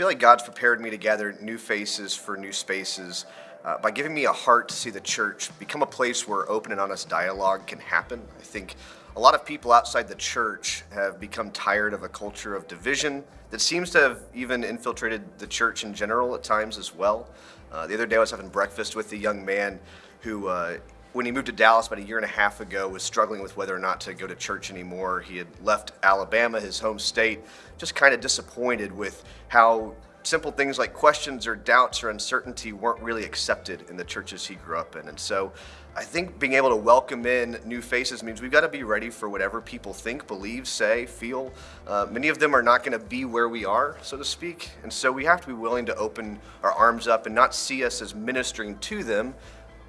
feel like God's prepared me to gather new faces for new spaces uh, by giving me a heart to see the church become a place where open and honest dialogue can happen. I think a lot of people outside the church have become tired of a culture of division that seems to have even infiltrated the church in general at times as well. Uh, the other day I was having breakfast with a young man who uh, when he moved to Dallas about a year and a half ago, was struggling with whether or not to go to church anymore. He had left Alabama, his home state, just kind of disappointed with how simple things like questions or doubts or uncertainty weren't really accepted in the churches he grew up in. And so I think being able to welcome in new faces means we've got to be ready for whatever people think, believe, say, feel. Uh, many of them are not going to be where we are, so to speak. And so we have to be willing to open our arms up and not see us as ministering to them,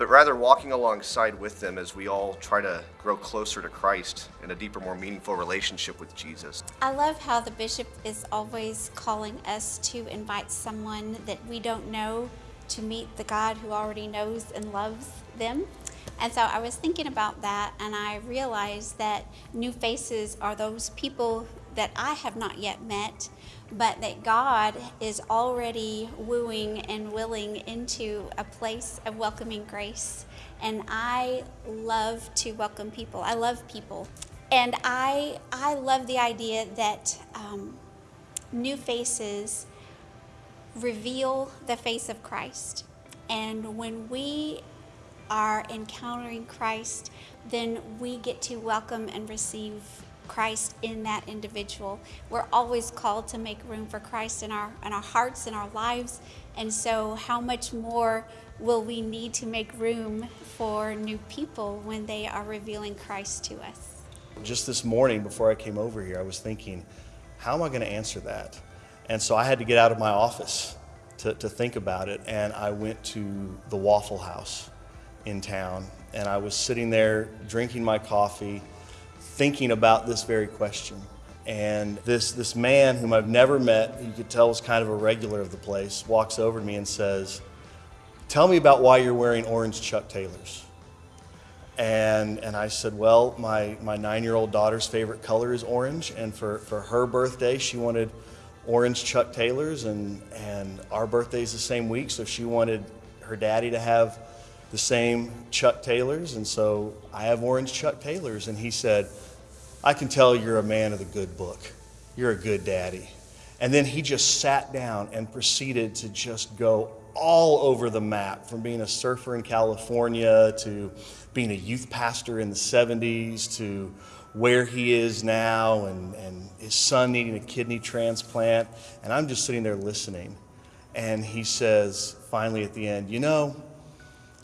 but rather walking alongside with them as we all try to grow closer to Christ in a deeper, more meaningful relationship with Jesus. I love how the bishop is always calling us to invite someone that we don't know to meet the God who already knows and loves them. And so I was thinking about that and I realized that new faces are those people that I have not yet met, but that God is already wooing and willing into a place of welcoming grace. And I love to welcome people. I love people. And I, I love the idea that um, new faces reveal the face of Christ. And when we are encountering Christ, then we get to welcome and receive Christ in that individual. We're always called to make room for Christ in our, in our hearts and our lives. And so, how much more will we need to make room for new people when they are revealing Christ to us? Just this morning, before I came over here, I was thinking, how am I going to answer that? And so I had to get out of my office to, to think about it. And I went to the Waffle House in town. And I was sitting there drinking my coffee thinking about this very question. And this, this man whom I've never met, you could tell was kind of a regular of the place, walks over to me and says, Tell me about why you're wearing orange Chuck Taylors. And, and I said, Well, my, my nine year old daughter's favorite color is orange. And for, for her birthday, she wanted orange Chuck Taylors. And, and our birthday's the same week, so she wanted her daddy to have the same Chuck Taylors. And so I have orange Chuck Taylors. And he said, I can tell you're a man of the good book. You're a good daddy. And then he just sat down and proceeded to just go all over the map from being a surfer in California to being a youth pastor in the 70s to where he is now and, and his son needing a kidney transplant. And I'm just sitting there listening. And he says, finally at the end, You know,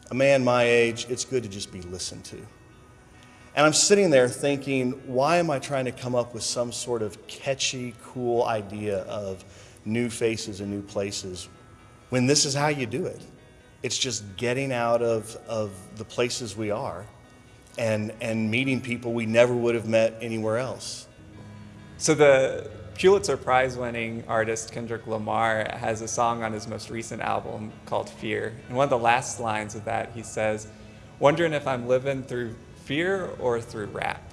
a man my age, it's good to just be listened to. And I'm sitting there thinking, why am I trying to come up with some sort of catchy, cool idea of new faces and new places when this is how you do it? It's just getting out of, of the places we are and, and meeting people we never would have met anywhere else. So the Pulitzer Prize winning artist Kendrick Lamar has a song on his most recent album called Fear. And one of the last lines of that, he says, Wondering if I'm living through fear or through rap.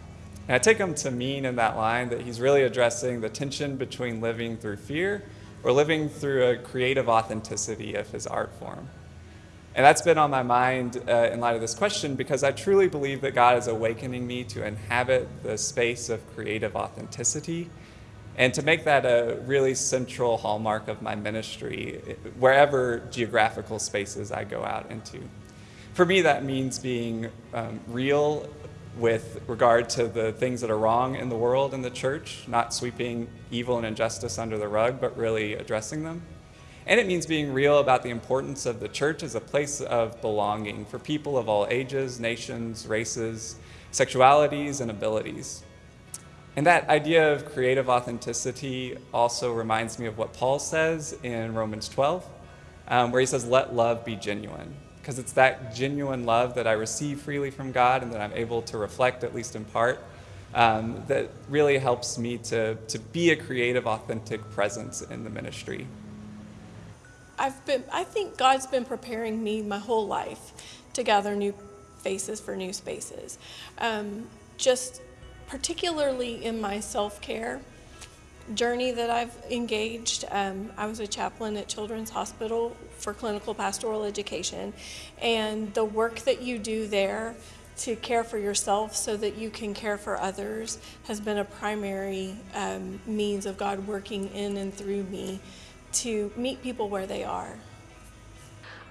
And I take him to mean in that line that he's really addressing the tension between living through fear or living through a creative authenticity of his art form. And that's been on my mind uh, in light of this question because I truly believe that God is awakening me to inhabit the space of creative authenticity and to make that a really central hallmark of my ministry, wherever geographical spaces I go out into for me, that means being um, real with regard to the things that are wrong in the world and the church, not sweeping evil and injustice under the rug, but really addressing them. And it means being real about the importance of the church as a place of belonging for people of all ages, nations, races, sexualities, and abilities. And that idea of creative authenticity also reminds me of what Paul says in Romans 12, um, where he says, Let love be genuine because it's that genuine love that I receive freely from God and that I'm able to reflect, at least in part, um, that really helps me to, to be a creative, authentic presence in the ministry. I've been, I think God's been preparing me my whole life to gather new faces for new spaces. Um, just particularly in my self care journey that I've engaged. Um, I was a chaplain at Children's Hospital for clinical pastoral education, and the work that you do there to care for yourself so that you can care for others has been a primary um, means of God working in and through me to meet people where they are.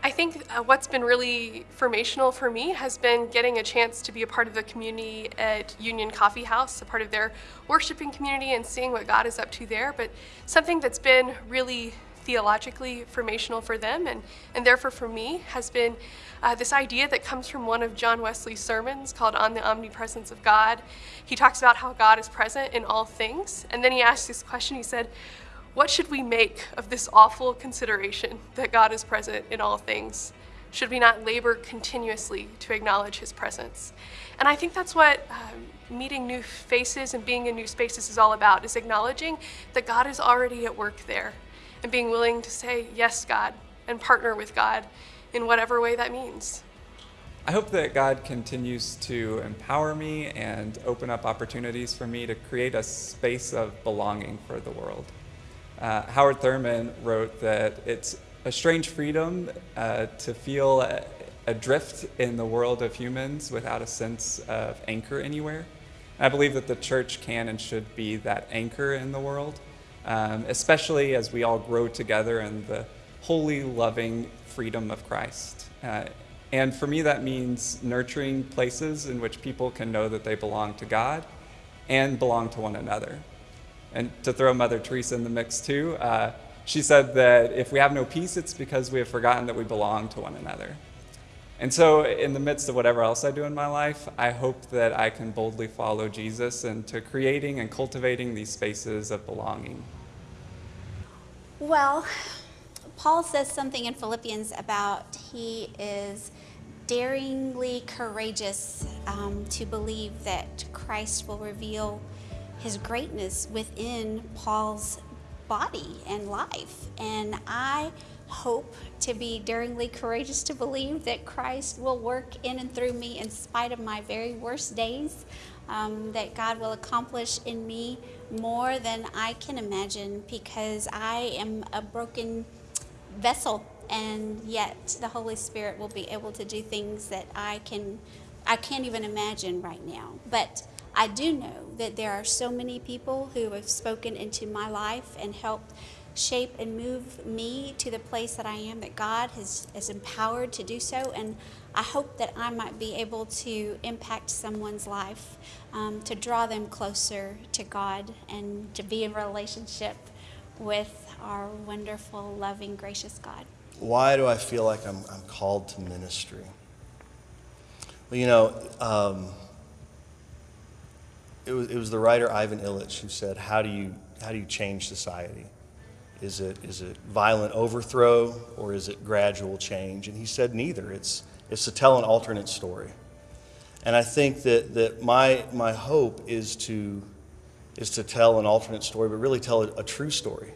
I think uh, what's been really formational for me has been getting a chance to be a part of the community at Union Coffee House, a part of their worshiping community and seeing what God is up to there. But something that's been really theologically formational for them and, and therefore for me has been uh, this idea that comes from one of John Wesley's sermons called On the Omnipresence of God. He talks about how God is present in all things. And then he asks this question, he said, what should we make of this awful consideration that God is present in all things? Should we not labor continuously to acknowledge his presence? And I think that's what um, meeting new faces and being in new spaces is all about, is acknowledging that God is already at work there and being willing to say, yes, God, and partner with God in whatever way that means. I hope that God continues to empower me and open up opportunities for me to create a space of belonging for the world. Uh, Howard Thurman wrote that it's a strange freedom uh, to feel adrift in the world of humans without a sense of anchor anywhere. I believe that the church can and should be that anchor in the world, um, especially as we all grow together in the holy, loving freedom of Christ. Uh, and for me, that means nurturing places in which people can know that they belong to God and belong to one another. And to throw Mother Teresa in the mix too, uh, she said that if we have no peace, it's because we have forgotten that we belong to one another. And so, in the midst of whatever else I do in my life, I hope that I can boldly follow Jesus into creating and cultivating these spaces of belonging. Well, Paul says something in Philippians about he is daringly courageous um, to believe that Christ will reveal his greatness within Paul's body and life. And I hope to be daringly courageous to believe that Christ will work in and through me in spite of my very worst days, um, that God will accomplish in me more than I can imagine because I am a broken vessel and yet the Holy Spirit will be able to do things that I can I can't even imagine right now. But I do know that there are so many people who have spoken into my life and helped shape and move me to the place that I am, that God has, has empowered to do so. And I hope that I might be able to impact someone's life, um, to draw them closer to God and to be in relationship with our wonderful, loving, gracious God. Why do I feel like I'm, I'm called to ministry? Well, you know, um, it was, it was the writer Ivan Illich who said, how do you, how do you change society? Is it, is it violent overthrow or is it gradual change? And he said neither. It's, it's to tell an alternate story. And I think that, that my, my hope is to, is to tell an alternate story, but really tell a, a true story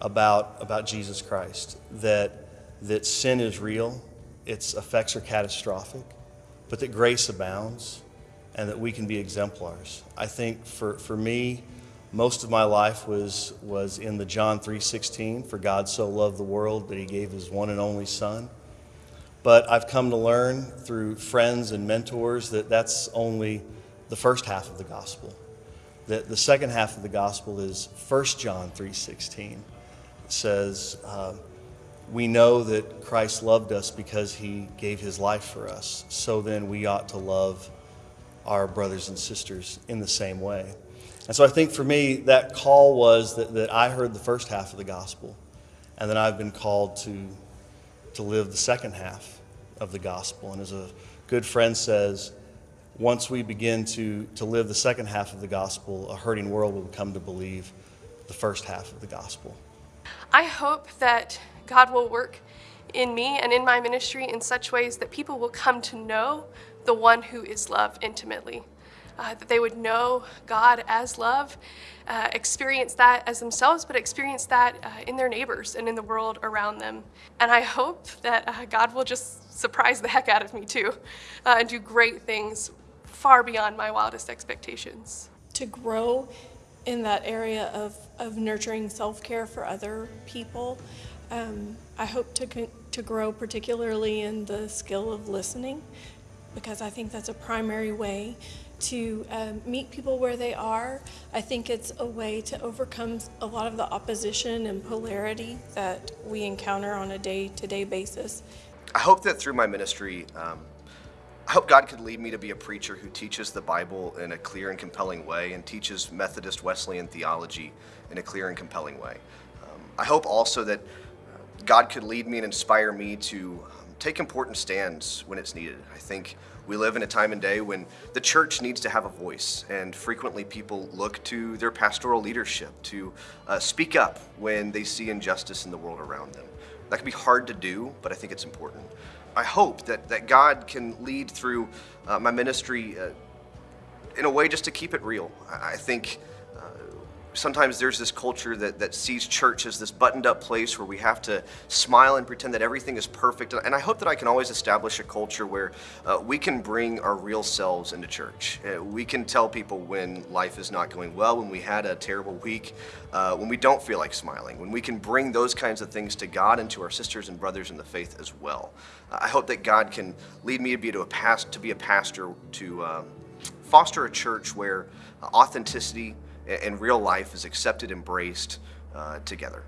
about, about Jesus Christ. That, that sin is real, its effects are catastrophic, but that grace abounds and that we can be exemplars. I think for, for me, most of my life was, was in the John 3.16, for God so loved the world that he gave his one and only son. But I've come to learn through friends and mentors that that's only the first half of the gospel. That the second half of the gospel is 1 John 3.16. It says, uh, we know that Christ loved us because he gave his life for us. So then we ought to love our brothers and sisters in the same way. And so I think for me, that call was that, that I heard the first half of the gospel, and then I've been called to, to live the second half of the gospel. And as a good friend says, once we begin to, to live the second half of the gospel, a hurting world will come to believe the first half of the gospel. I hope that God will work in me and in my ministry in such ways that people will come to know the one who is love intimately. Uh, that they would know God as love, uh, experience that as themselves, but experience that uh, in their neighbors and in the world around them. And I hope that uh, God will just surprise the heck out of me too uh, and do great things far beyond my wildest expectations. To grow in that area of, of nurturing self care for other people. Um, I hope to, to grow particularly in the skill of listening because I think that's a primary way to um, meet people where they are. I think it's a way to overcome a lot of the opposition and polarity that we encounter on a day to day basis. I hope that through my ministry, um, I hope God could lead me to be a preacher who teaches the Bible in a clear and compelling way and teaches Methodist Wesleyan theology in a clear and compelling way. Um, I hope also that uh, God could lead me and inspire me to take important stands when it's needed. I think we live in a time and day when the church needs to have a voice, and frequently people look to their pastoral leadership to uh, speak up when they see injustice in the world around them. That can be hard to do, but I think it's important. I hope that, that God can lead through uh, my ministry uh, in a way just to keep it real. I, I think uh, sometimes there's this culture that, that sees church as this buttoned up place where we have to smile and pretend that everything is perfect. And I hope that I can always establish a culture where uh, we can bring our real selves into church. Uh, we can tell people when life is not going well, when we had a terrible week, uh, when we don't feel like smiling, when we can bring those kinds of things to God and to our sisters and brothers in the faith as well. I hope that God can lead me to be, to a, past, to be a pastor to um, foster a church where authenticity and real life is accepted, embraced uh, together.